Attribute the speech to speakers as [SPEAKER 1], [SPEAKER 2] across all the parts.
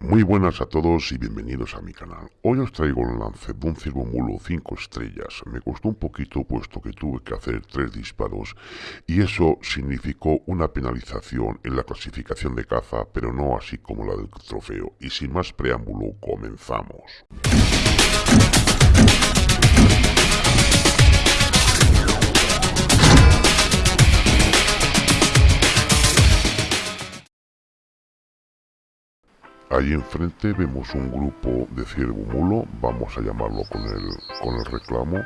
[SPEAKER 1] Muy buenas a todos y bienvenidos a mi canal. Hoy os traigo el lance de un ciervo mulo 5 estrellas. Me costó un poquito puesto que tuve que hacer 3 disparos y eso significó una penalización en la clasificación de caza, pero no así como la del trofeo. Y sin más preámbulo, comenzamos. Allí enfrente vemos un grupo de ciervo mulo, vamos a llamarlo con el, con el reclamo.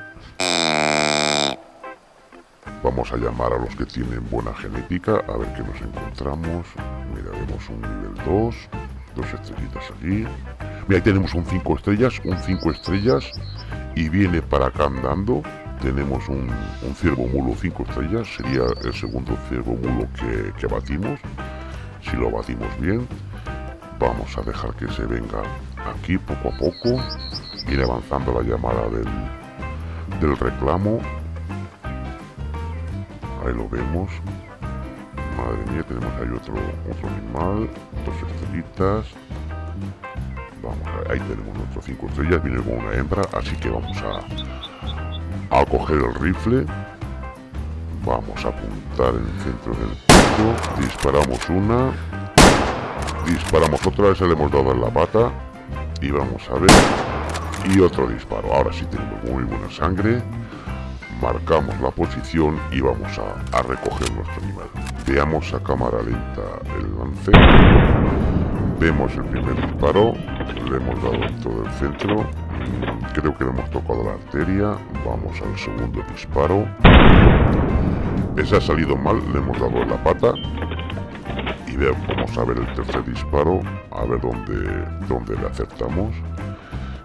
[SPEAKER 1] Vamos a llamar a los que tienen buena genética, a ver qué nos encontramos. Mira, vemos un nivel 2, dos estrellitas allí. Mira, ahí tenemos un 5 estrellas, un 5 estrellas, y viene para acá andando. Tenemos un, un ciervo mulo 5 estrellas, sería el segundo ciervo mulo que, que batimos, si lo batimos bien vamos a dejar que se venga aquí poco a poco. Ir avanzando la llamada del, del reclamo. Ahí lo vemos. Madre mía tenemos ahí otro otro animal dos estrellitas. Vamos ahí tenemos nuestros cinco estrellas viene con una hembra así que vamos a a coger el rifle. Vamos a apuntar en el centro del pecho disparamos una Disparamos otra vez, le hemos dado en la pata. Y vamos a ver. Y otro disparo. Ahora sí tenemos muy buena sangre. Marcamos la posición y vamos a, recoger nuestro animal. Veamos a cámara lenta el lance. Vemos el primer disparo. Le hemos dado todo el centro. Creo que le hemos tocado la arteria. Vamos al segundo disparo. Ese ha salido mal, le hemos dado en la pata vamos a ver el tercer disparo a ver dónde, dónde le acertamos.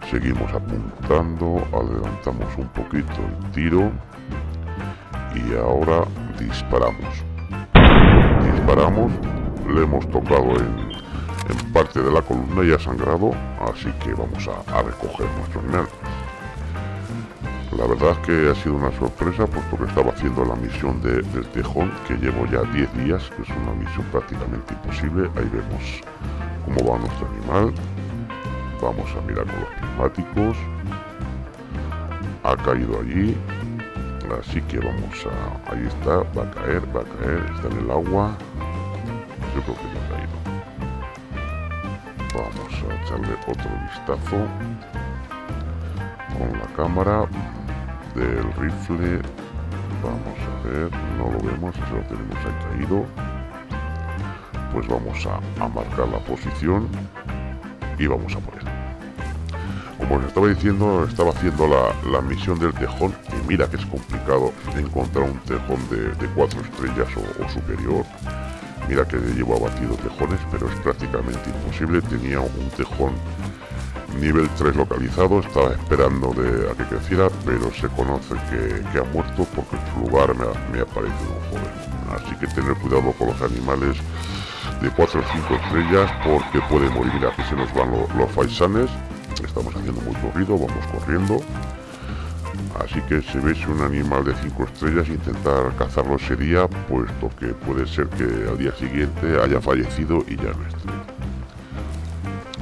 [SPEAKER 1] Seguimos apuntando adelantamos un poquito el tiro y ahora disparamos. Disparamos le hemos tocado en, parte de la columna y ha sangrado así que vamos a, a recoger nuestro animal la verdad es que ha sido una sorpresa puesto que estaba haciendo la misión de, del tejón que llevo ya 10 días, que es una misión prácticamente imposible. Ahí vemos cómo va nuestro animal. Vamos a mirar con los prismáticos. Ha caído allí. Así que vamos a... Ahí está, va a caer, va a caer, está en el agua. Yo creo que ya ha caído. Vamos a echarle otro vistazo con la cámara del rifle. Vamos a ver no lo vemos eso lo tenemos ahí pues vamos a, marcar la posición y vamos a poner. Como os estaba diciendo estaba haciendo la, misión del tejón y mira que es complicado encontrar un tejón de, cuatro estrellas o, superior. Mira que llevo abatido tejones pero es prácticamente imposible. Tenía un tejón nivel 3 localizado, estaba esperando de, a que creciera, pero se conoce que, ha muerto porque su lugar me ha, me aparecido un joven. Así que tener cuidado con los animales de 4 o 5 estrellas porque puede morir. Mira, aquí se nos van los faisanes, estamos haciendo mucho ruido, vamos corriendo. Así que si veis un animal de 5 estrellas, intentar cazarlo sería, puesto que puede ser que al día siguiente haya fallecido y ya no esté.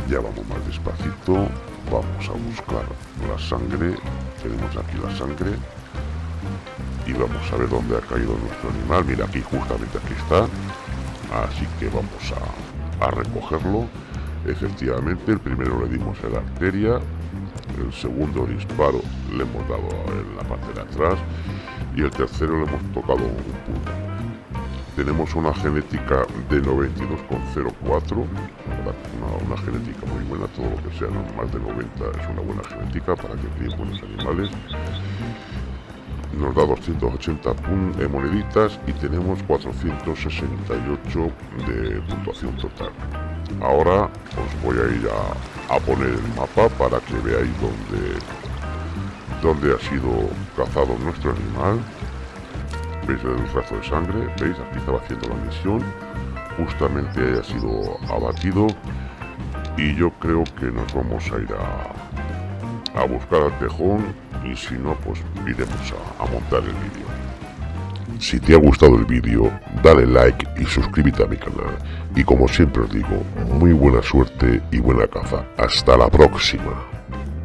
[SPEAKER 1] Ya vamos más despacito. Vamos a buscar la sangre. Tenemos aquí la sangre. Y vamos a ver dónde ha caído nuestro animal. Mira, aquí justamente aquí está. Así que vamos a, recogerlo. Efectivamente, el primero le dimos en la arteria. El segundo disparo le hemos dado en la parte de atrás. Y el tercero le hemos tocado un punto tenemos una genética de 92,04 una, genética muy buena todo lo que sea más de 90 es una buena genética para que críen buenos animales. Nos da 280 moneditas y tenemos 468 de puntuación total. Ahora os voy a ir a, a poner el mapa para que veáis dónde dónde ha sido cazado nuestro animal. Veis el rastro de sangre, veis, aquí estaba haciendo la misión, justamente haya sido abatido y yo creo que nos vamos a ir a, buscar al tejón y si no pues iremos a, montar el vídeo Si te ha gustado el vídeo, dale like y suscríbete a mi canal. Y como siempre os digo, muy buena suerte y buena caza. Hasta la próxima.